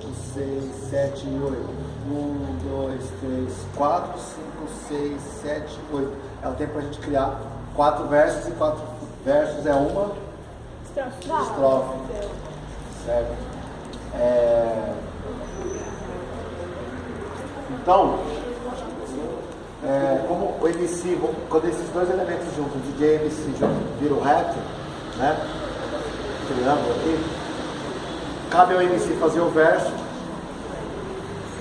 5, 6, 7, 8. 1, 2, 3, 4, 5, 6, 7, 8. É o tempo para a gente criar quatro versos e quatro versos é uma estrofe. Certo? É... Então, é, como o MC, quando esses dois elementos juntos, DJ e MC juntos, viram rap, né? Triângulo aqui, cabe ao MC fazer o verso.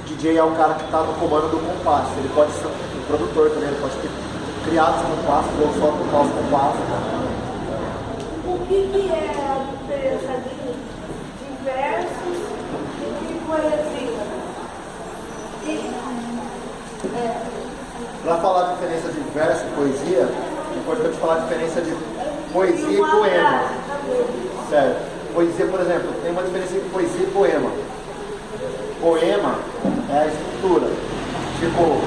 DJ é o cara que está no comando do compasso. Ele pode ser um produtor também, ele pode ter criado os compassos ou só tocar os compassos. O que, que é a diferença de, de versos e de poesia? É. Para falar a diferença de verso e poesia, é importante falar a diferença de poesia e poema. Certo. Poesia, por exemplo, tem uma diferença entre poesia e poema. Poema é a estrutura. Tipo,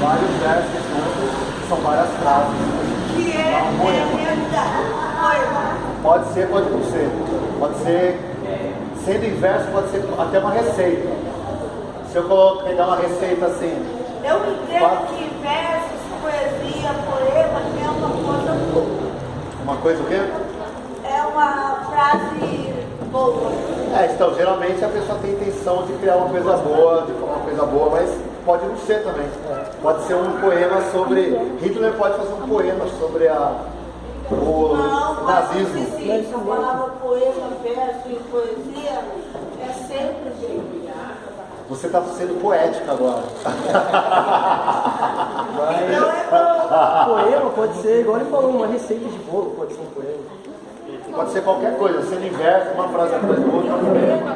vários versos juntos, são várias frases. Que é, é um poema. Pode ser, pode não ser. Pode ser, sendo inverso, pode ser até uma receita. Se eu pegar uma receita assim. Eu entendo que versos, poesia, poema é uma coisa. Uma coisa o quê? É uma frase boa. É, então geralmente a pessoa tem intenção de criar uma coisa boa, de falar uma coisa boa, mas pode não ser também. Pode ser um poema sobre. Hitler pode fazer um poema sobre a, o não, nazismo. Mas a palavra poema, verso e poesia é sempre. Você está sendo poética agora. Mas, poema pode ser, igual ele falou, uma receita de bolo pode ser um poema. Pode ser qualquer coisa, sendo inverso, uma frase atrás da outra.